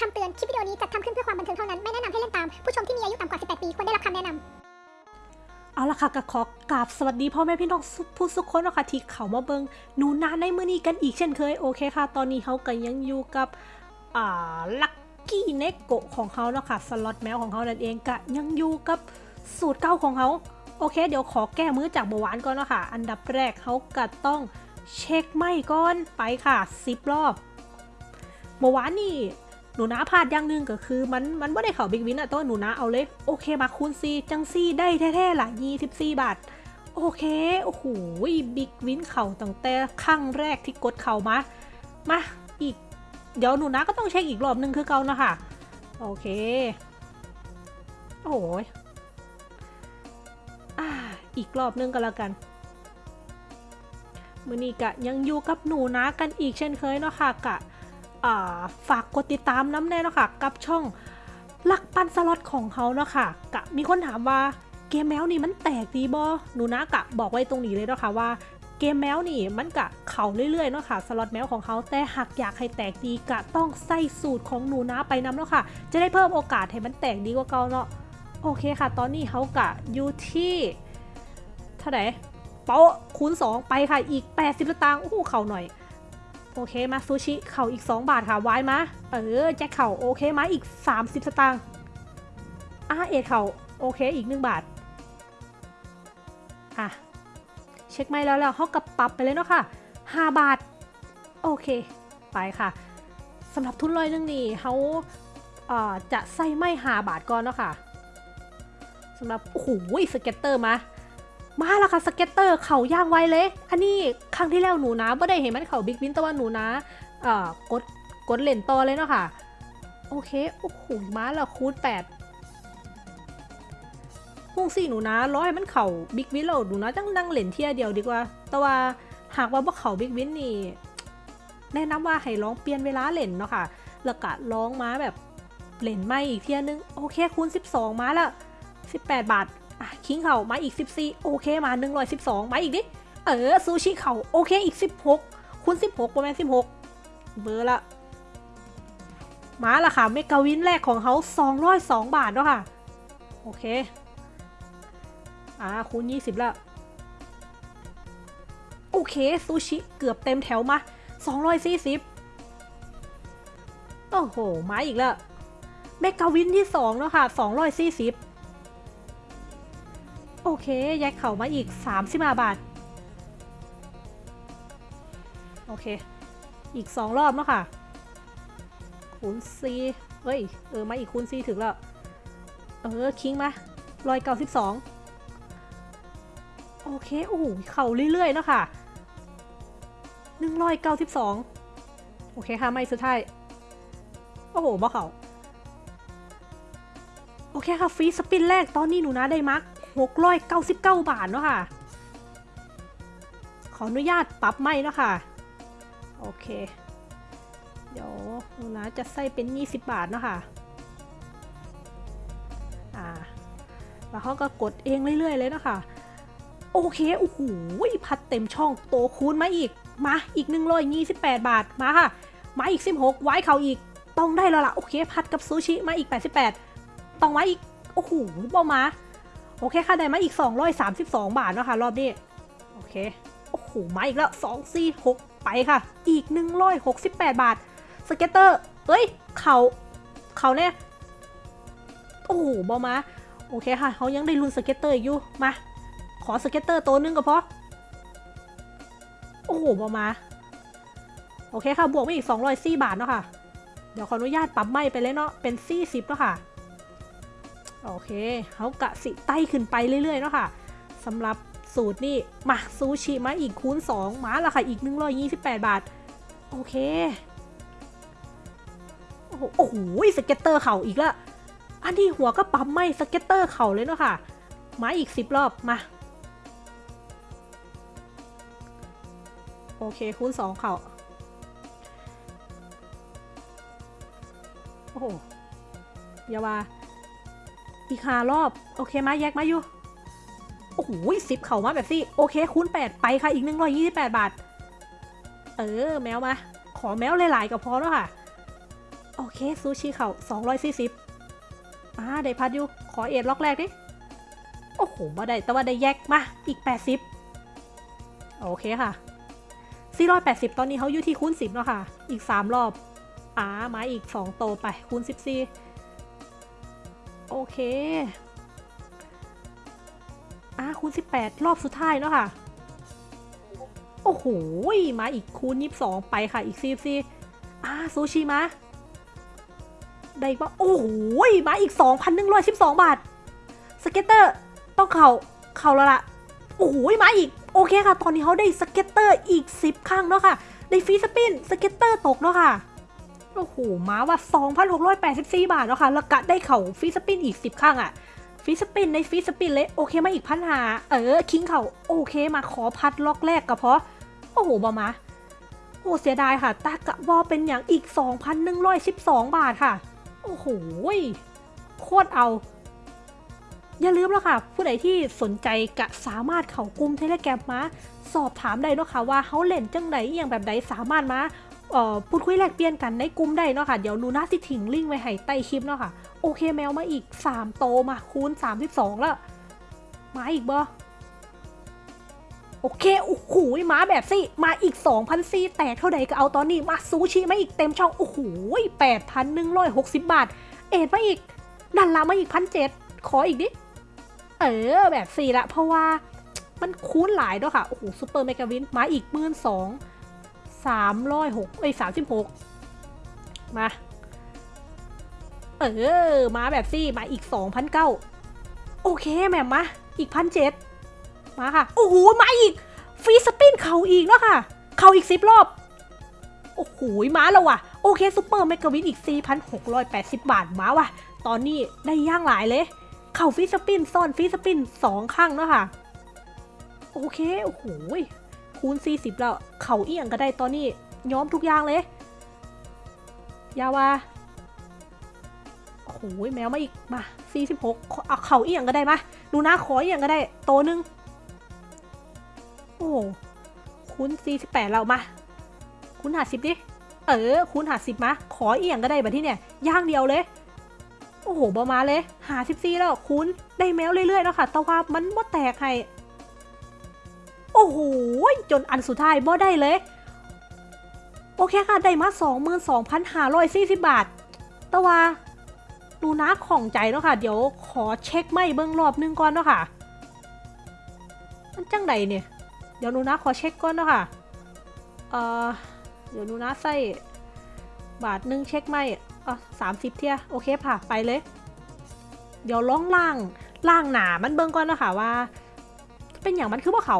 คำเตือน คลิปวิดีโอนี้จัดทำขึ้นเพื่อความบันเทิงเท่านั้น ไม่แนะนำให้เล่นตาม ผู้ชมที่มีอายุต่ำกว่า 18 ปี ควรได้รับคำแนะนำเอาละค่ะก็ขอกราบสวัสดีพ่อแม่พี่น้องผู้สู่คนนะคะที่เข้ามาเบิ่งหนูนาในมือนี้กันอีกเช่นเคย โอเคค่ะ ตอนนี้เขาก็ยังอยู่กับอ่า Lucky Neko ของเขาเนาะค่ะสล็อตแมวของเขานั่นเองก็ยังอยู่กับสูตรเก้าของเขาโอเค เดี๋ยวขอแก้มือจากเบาหวานก่อนเนาะค่ะ อันดับแรกเขาก็ต้องเช็คไม้ก่อนไปค่ะสิบรอบเบาหวานนี่ หนูนาพลาดอย่างหนึ่งก็คือ มันมันไม่ได้เข่า big win อะตัวหนูนาเอาเลย โอเคมาคูณซีจังซี่ได้แท้ๆละยี่สิบสี่บาท โอเค โอ้โห big win เข่าตั้งแต่ครั้งแรกที่กดเข่ามา มาอีก เดี๋ยวหนูนาก็ต้องเช็คอีกรอบหนึ่งคือเก่านะคะโอเค โอ้ยอ่าอีกรอบนึงก็แล้วกันมือนี้กะยังอยู่กับหนูนากันอีกเช่นเคยเนาะค่ะกะ ฝากกดติดตามน้ำแน่นะค่ะกับช่องลักปันสล็อตของเขาเนาะค่ะกะมีคนถามว่าเกมแมวนี่มันแตกดีบ่หนูนากะบอกไว้ตรงนี้เลยเนาะค่ะว่าเกมแมวนี่มันกะเข่าเรื่อยๆเนาะค่ะสล็อตแมวของเขาแต่หากอยากให้แตกดีกะต้องใส่สูตรของหนูนาไปนำเนาะค่ะ จะได้เพิ่มโอกาสให้มันแตกดีกว่าเก่าเนาะโอเคค่ะ ตอนนี้เขากะอยู่ที่เท่าไหร่เป๊ะคูณ2ไปค่ะอีก 80สตางค์โอ้โหเข่าหน่อย โอเคมาซูชิเข่าอีก 2 บาทค่ะไว้มาเออแจ็คเข่าโอเคมาอีก 30 สตางค์อาเอ็ดเข่าโอเคอีก 1 บาทอะเช็คไม่แล้วแล้วเขากับปรับไปเลยเนาะค่ะ 5 บาท โอเค ไปค่ะสำหรับทุนลอยนึงนี่เขาจะใส่ไม่5บาทก่อนเนาะค่ะสำหรับโอ้โห scatter มา มาแล้วค่ะ scatter เขาย่างไวเลย อันนี้ครั้งที่แล้วหนูนาไม่ได้เห็นมันเข่า big win แต่ว่าหนูนาเอ่อกดกดเล่นต่อเลยเนาะค่ะ โอเค โอ้โหมาแล้วคูณแปดพุ่งสี่หนูนาร้อยมันเข่า big win เราหนูนาจังนั่งเล่นเทียเดียวดีกว่า แต่ว่าหากว่าบ่เข่า big win นี่แนะนำว่าให้ลองเปลี่ยนเวลาเล่นเนาะค่ะแล้วก็ลองมาแบบเล่นไม้อีกเทียนึง โอเคคูณ 12 มาแล้ว18 บาท อะ king เข่ามาอีก 14 โอเคมา 112 มาอีกดิเออซูชิเข่าโอเคอีก 16คูณ16 ประมาณ 16 เบอร์ละ มาละค่ะ mega win แรกของเขา202 บาทเนาะค่ะ โอเค อ่าคูณ 20 แล้วโอเคซูชิเกือบเต็มแถวมา 240 โอ้โห มาอีกแล้ว เมกาวินที่2แล้วค่ะ 240 โอเคแยกเข่ามาอีก35บาท โอเค อีก 2 รอบแล้วค่ะ คูณซีเฮ้ย เออ มาอีกคูณซีถึงแล้ว เออ คิงมาร้อยเก้าสิบสองโอเค โอ้โห เข่าเรื่อยๆแล้วค่ะหนึ่งร้อยเก้าสิบสองโอเคค่ะ ไม่สุดท้าย โอ้โหบ่เข่าโอเคค่ะ ฟรีสปินแรก ตอนนี้หนูนะได้มาร์ก 699 บาทเนาะค่ะ ขออนุญาตปรับไม่เนาะค่ะ โอเค เดี๋ยวหนูนะจะใส่เป็น 20 บาทเนาะค่ะ อ่า แล้วเขาก็กดเองเรื่อย ๆ เลยเนาะค่ะ โอเค โอ้โห พัดเต็มช่อง โตคูณมาอีก มาอีก 128 บาท มาค่ะ มาอีก 16 ไว้เขาอีก ต้องได้แล้วล่ะ โอเค พัดกับซูชิ มาอีก 88 ต้องไว้อีก โอ้โหบอมา โอเคค่ะได้มาอีก 232 บาทเนาะค่ะรอบนี้ โอเค โอ้โห มาอีกแล้ว 2 4 6 ไปค่ะ อีก 168 บาท สเก็ตเตอร์ เอ้ย เขาเขาเนี่ย โอ้โหบอมา โอเคค่ะ เขายังได้ลุ้น scatter อยู่ มา ขอ scatter ตัวหนึ่งก็พอ โอ้โหบอมา โอเคค่ะ บวกไปอีก 204 บาทเนาะค่ะ เดี๋ยวขออนุญาตปรับไม้ไปเลยเนาะ เป็น 40แล้วค่ะ โอเคเขากะสิไต้ขึ้นไปเรื่อยๆเนาะค่ะสำหรับสูตรนี่มาซูชิมาอีกคูณ 2 มาละค่ะอีก 128 บาท โอเค โอ้โหสเก็ตเตอร์เข่าอีกล้วอันที่หัวก็ปั๊มไม่สเก็ตเตอร์เข่าเลยเนาะค่ะ มาอีก 10 รอบมาโอเคคูณ 2 เข่าโอ้โหอย่าว่า อีกหารอบ โอเคมาแยกมาอยู่ โอ้โหสิบเข่ามาแบบสิโอเค คูณแปดไปค่ะ อีกหนึ่งร้อยยี่สิบแปดบาท เออ แมวมา ขอแมวหลาย ๆ ก็พอแล้วค่ะ โอเค ซูชิเข่า240อ่าได้พัดอยู่ ขอเอ็ดล็อกแรกดิ โอ้โหมาได้ แต่ว่าได้แยกมา อีก80โอเคค่ะ480 ตอนนี้เขาอยู่ที่คูณ10เนาะค่ะ อีก 3 รอบ อ่ามาอีก 2 โตไปคูณ 14 โอเคอ่าคูณ 18 รอบสุดท้ายเนาะค่ะ โอ้โห มาอีกคูณ 22 ไปค่ะ อีก44อ่าซูชิมา ได้ปะโอ้โห มาอีก 2,112 บาท scatter ต้องเข่าเข่าแล้วล่ะ โอ้โห มาอีก โอเคค่ะ ตอนนี้เขาได้ scatter อีก 10 ครั้งเนาะค่ะ ได้ free spin scatter ตกเนาะค่ะ โอ้โหมาว่า 2,684 บาทเนาะค่ะ แล้วก็ได้เข่า free spin อีก 10ครั้งอะฟรีสปินในฟรีสปินเลยโอเคมาอีกพันหาเออ คิงเข่าโอเคมาขอพัดล็อกแรกก็เพราะโอ้โหบอมาโอ้เสียดายค่ะ ตากะบอเป็นอย่างอีก 2,112 บาทค่ะ โอ้โหโคตรเอา อย่าลืมแล้วค่ะ ผู้ใดที่สนใจกะสามารถเข้ากลุ่มเทเลแกรมมา สอบถามได้นะค่ะว่าเขาเล่นจังใดอย่างแบบใดสามารถมา พูดคุยแลกเปลี่ยนกันในกลุ่มได้เนาะค่ะ เดี๋ยวนูน่าสิถิงลิงไว้ให้ใต้คลิปเนาะค่ะ โอเคแมวมาอีก 3 โตมาคูณ 32 แล้ว มาอีกบ่โอเค โอ้โหมาแบบสิมาอีก 2,000ซีแตกเท่าใดก็เอาตอนนี้ มาซูชิมาอีกเต็มช่อง โอ้โห8,160 บาท เอ็ดมาอีก ดันลามาอีกพันเจ็ดขออีกดิ เออ แบบสี่ละ เพราะว่ามันคูณหลายด้วยค่ะ โอ้โหซูเปอร์เมกาวิน มาอีกหมื่นสอง สามร้อยหกเอ้ยสามสิบหกมา เออ มาแบบสี่ มาอีกสองพันเก้าโอเคแม่มมา อีกพันเจ็ดมาค่ะ โอ้โห มาอีก free spin เข่าอีกเนาะค่ะ เข่าอีกสิบรอบ โอ้โห มาแล้วว่ะ โอเค super mega win อีก 4,680 บาท มาว่ะ ตอนนี้ได้ย่างหลายเลย เข่า free spin ซ่อน free spin สองข้างเนาะค่ะ โอเค โอ้โห คูณ 40 แล้ว เข่าเอียงก็ได้ตอนนี้ย้อมทุกอย่างเลย ยาวาโอ้โหแมวมาอีกมา 46เอาเข่าเอียงก็ได้มาดูนะขอเอียงก็ได้ โตนึง โอ้คูณ 48แล้วมาคูณหาสิบดิเออคูณหาสิบมา ขอเอียงก็ได้แบบที่เนี่ยย่างเดียวเลยโอ้โหบอมาเลยหาสิบซีแล้วคูณได้แมวเรื่อยๆแล้วค่ะแต่ว่ามันบ่แตกให้ โอ้โหจนอันสุดท้ายบ่ได้เลย โอเคค่ะ ได้มา22,540 บาท แต่ว่าดูนะของใจเนาะค่ะ เดี๋ยวขอเช็คไม่เบิ้องรอบนึงก่อนเนาะค่ะ มันจังใดเนี่ย เดี๋ยวหนูนะขอเช็คก่อนเนาะค่ะ เอ่อ เดี๋ยวหนูนะใส่บาทหนึ่งเช็คไม่อะสามสิบเทียโอเคผ่าไปเลย เดี๋ยวล่องล่างล่างหนามันเบิ้งก่อนเนาะค่ะว่า เป็นอย่างมันคือว่าเขา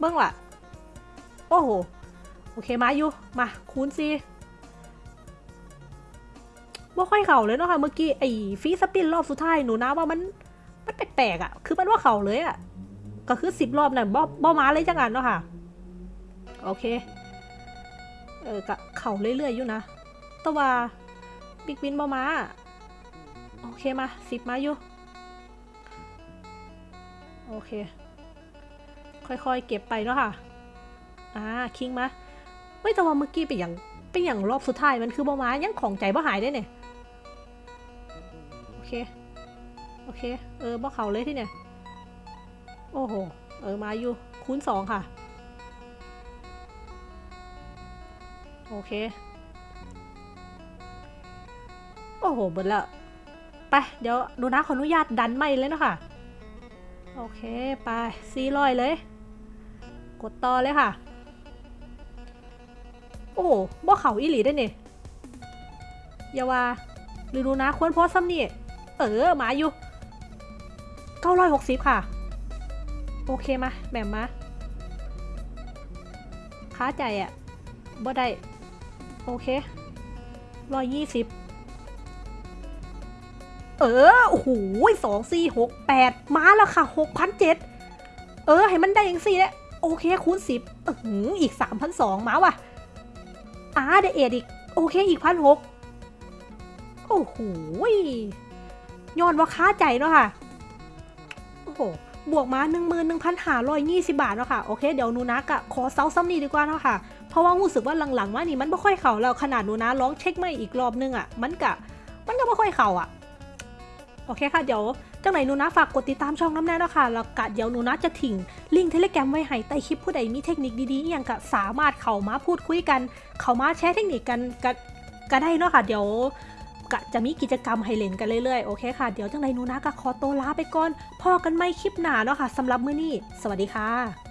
เบิ้งล่ะโอ้โห โอเคมาอยู่ มา คูณสิว่าค่อยเข่าเลยเนาะค่ะ เมื่อกี้ไอ้ฟีสปินรอบสุดท้ายหนูนะว่ามันมันแปลกๆอะ คือมันว่าเข่าเลยอะ ก็คือสิบรอบนั่นบ่บ่มาเลยจังกันเนาะค่ะ โอเค เออกะเข่าเรื่อยๆอยู่นะ แต่ว่าบิ๊กวินบ่มาโอเคมาสิบมาอยู่ โอเค ค่อยๆ เก็บไปเนาะค่ะ อ่า คิงมาไม่แต่ว่าเมื่อกี้เป็นอย่างเป็นอย่างรอบสุดท้ายมันคือบ่มายังของใจบ่หายได้เนี่ย โอเค โอเค เออบ่เขาเลยที่เนี่ย โอ้โห เออมาอยู่คูณสองค่ะ โอเค โอ้โหเบิดแล้วไป เดี๋ยวดูนะขออนุญาตดันไม่เลยเนาะค่ะโอเค ไปซีลอยเลย กดต่อเลยค่ะ โอ้บ่เขาอีหลีได้เนี่ยอย่าว่าหรือดูนะควรโพสซ้ำนี่เออมาอยู่960ค่ะ โอเคมาแบ่มมาค้าใจอะ่ะบ่ได้ โอเคร้อยยี่สิบเออ โอ้โหสองสี่หกแปดมาแล้วค่ะหกพันเจ็ดเออ ให้มันได้อย่างสี่แล้ว โอเคคูณสิบอืออีกสามพันสองมาว่ะอ่าได้เอ็ดอีก โอเคอีกพันหกโอ้โหย้อนว่าค้าใจเนาะค่ะ โอ้โห บวกมา1 1 5 2 0บาทเนาะค่ะ โอเค เดี๋ยวนูนักอะขอเซาซ้ำนี่ดีกว่าเนาะค่ะ เพราะว่ารู้สึกว่าหลังๆมานี่มันไม่ค่อยเข่าแล้วขนาดนูนะร้องเช็คไม่อีกรอบนึงอะมันกะ มันก็ไม่ค่อยเข่าอะโอเคค่ะ เดี๋ยว จังไหนหนูนะฝากกดติดตามช่องน้ำแน่นะคะแล้วกะเดี๋ยวหนูนะจะถิ่ง ลิงก์เทเลแกรมไว้ให้ใต้คลิปผู้ใดมีเทคนิคดีๆอย่างกะสามารถเข้ามาพูดคุยกัน เข้ามาแชร์เทคนิคกันกะก็ได้เนาะค่ะเดี๋ยวกะจะมีกิจกรรมให้เล่นกันเรื่อยๆ โอเคค่ะ เดี๋ยวจังไรหนูนะกะขอตัวลาไปก่อนพอกันไม่คลิปหน้าเนาะค่ะสำหรับมื้อนี้ สวัสดีค่ะ